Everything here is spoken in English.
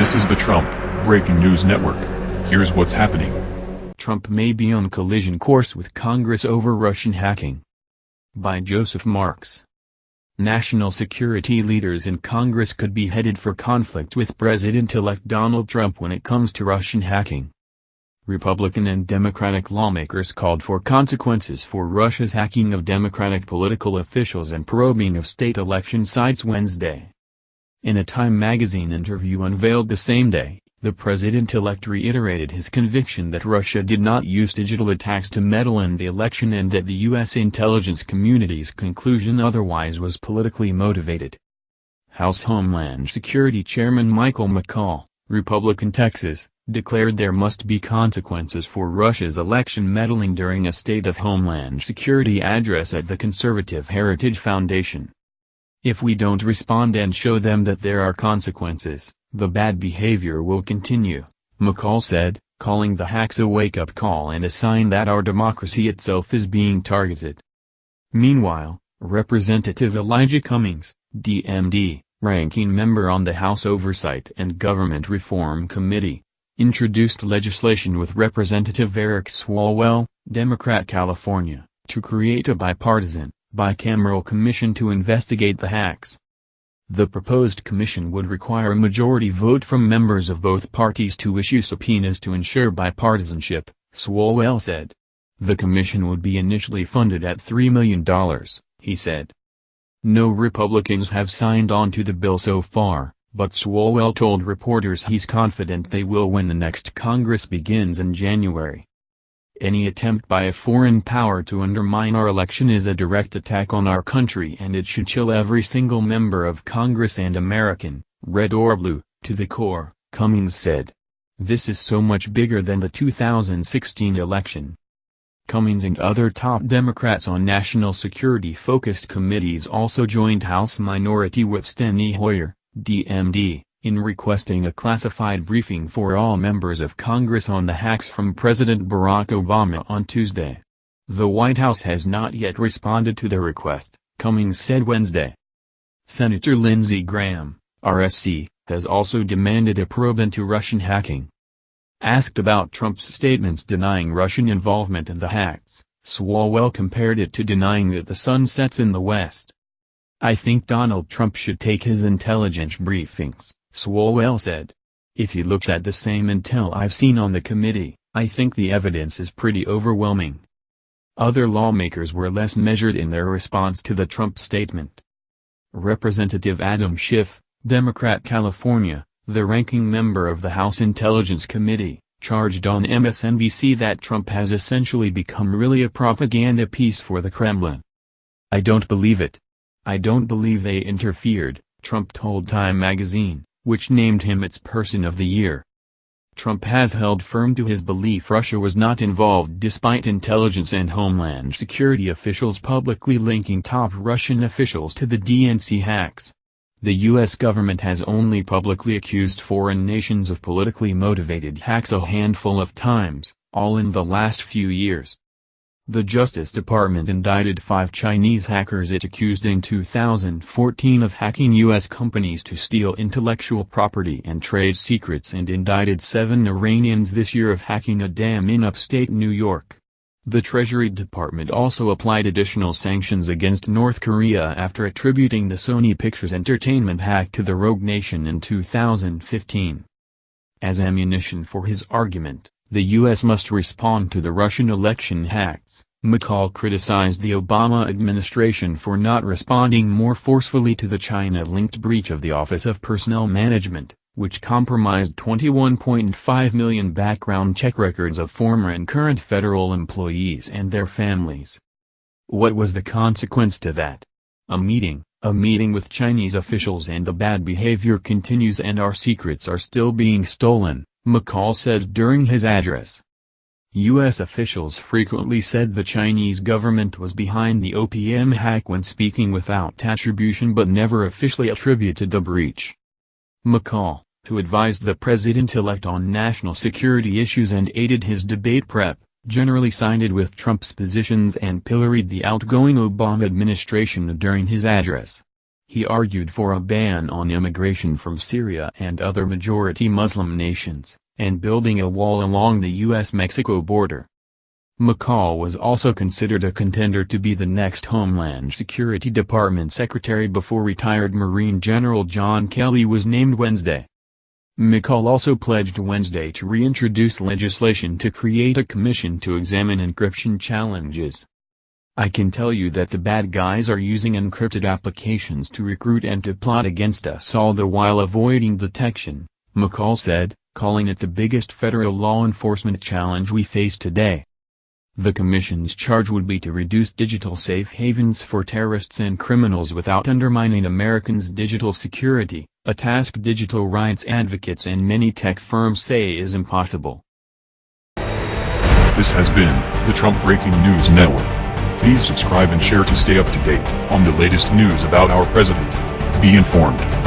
This is the Trump Breaking News Network. Here's what's happening. Trump may be on collision course with Congress over Russian hacking. By Joseph Marks. National security leaders in Congress could be headed for conflict with President-elect Donald Trump when it comes to Russian hacking. Republican and Democratic lawmakers called for consequences for Russia's hacking of Democratic political officials and probing of state election sites Wednesday. In a Time magazine interview unveiled the same day, the president-elect reiterated his conviction that Russia did not use digital attacks to meddle in the election and that the U.S. intelligence community's conclusion otherwise was politically motivated. House Homeland Security Chairman Michael McCaul, Republican Texas, declared there must be consequences for Russia's election meddling during a State of Homeland Security address at the Conservative Heritage Foundation. If we don't respond and show them that there are consequences, the bad behavior will continue, McCaul said, calling the hacks a wake-up call and a sign that our democracy itself is being targeted. Meanwhile, Representative Elijah Cummings, DMD, ranking member on the House Oversight and Government Reform Committee, introduced legislation with Representative Eric Swalwell, Democrat California, to create a bipartisan, bicameral commission to investigate the hacks. The proposed commission would require a majority vote from members of both parties to issue subpoenas to ensure bipartisanship, Swalwell said. The commission would be initially funded at $3 million, he said. No Republicans have signed on to the bill so far, but Swalwell told reporters he's confident they will when the next Congress begins in January. Any attempt by a foreign power to undermine our election is a direct attack on our country and it should chill every single member of Congress and American, red or blue, to the core, Cummings said. This is so much bigger than the 2016 election. Cummings and other top Democrats on national security-focused committees also joined House Minority Whip Steny Hoyer, DMD, in requesting a classified briefing for all members of Congress on the hacks from President Barack Obama on Tuesday. The White House has not yet responded to the request, Cummings said Wednesday. Senator Lindsey Graham, RSC, has also demanded a probe into Russian hacking. Asked about Trump's statements denying Russian involvement in the hacks, Swalwell compared it to denying that the sun sets in the West. I think Donald Trump should take his intelligence briefings, Swalwell said. If he looks at the same intel I've seen on the committee, I think the evidence is pretty overwhelming. Other lawmakers were less measured in their response to the Trump statement. Representative Adam Schiff, Democrat California, the ranking member of the House Intelligence Committee, charged on MSNBC that Trump has essentially become really a propaganda piece for the Kremlin. I don't believe it. I don't believe they interfered, Trump told Time magazine which named him its Person of the Year. Trump has held firm to his belief Russia was not involved despite intelligence and homeland security officials publicly linking top Russian officials to the DNC hacks. The U.S. government has only publicly accused foreign nations of politically motivated hacks a handful of times, all in the last few years. The Justice Department indicted five Chinese hackers it accused in 2014 of hacking U.S. companies to steal intellectual property and trade secrets and indicted seven Iranians this year of hacking a dam in upstate New York. The Treasury Department also applied additional sanctions against North Korea after attributing the Sony Pictures Entertainment hack to the rogue nation in 2015. As ammunition for his argument, the U.S. must respond to the Russian election hacks. McCaul criticized the Obama administration for not responding more forcefully to the China-linked breach of the Office of Personnel Management, which compromised 21.5 million background check records of former and current federal employees and their families. What was the consequence to that? A meeting, a meeting with Chinese officials and the bad behavior continues and our secrets are still being stolen. McCaul said during his address. U.S. officials frequently said the Chinese government was behind the OPM hack when speaking without attribution but never officially attributed the breach. McCaul, who advised the president-elect on national security issues and aided his debate prep, generally sided with Trump's positions and pilloried the outgoing Obama administration during his address. He argued for a ban on immigration from Syria and other majority Muslim nations, and building a wall along the U.S.-Mexico border. McCaul was also considered a contender to be the next Homeland Security Department Secretary before retired Marine General John Kelly was named Wednesday. McCaul also pledged Wednesday to reintroduce legislation to create a commission to examine encryption challenges. I can tell you that the bad guys are using encrypted applications to recruit and to plot against us all the while avoiding detection, McCaul said, calling it the biggest federal law enforcement challenge we face today. The Commission's charge would be to reduce digital safe havens for terrorists and criminals without undermining Americans' digital security, a task digital rights advocates and many tech firms say is impossible. This has been the Trump Breaking News Network. Please subscribe and share to stay up to date on the latest news about our president. Be informed.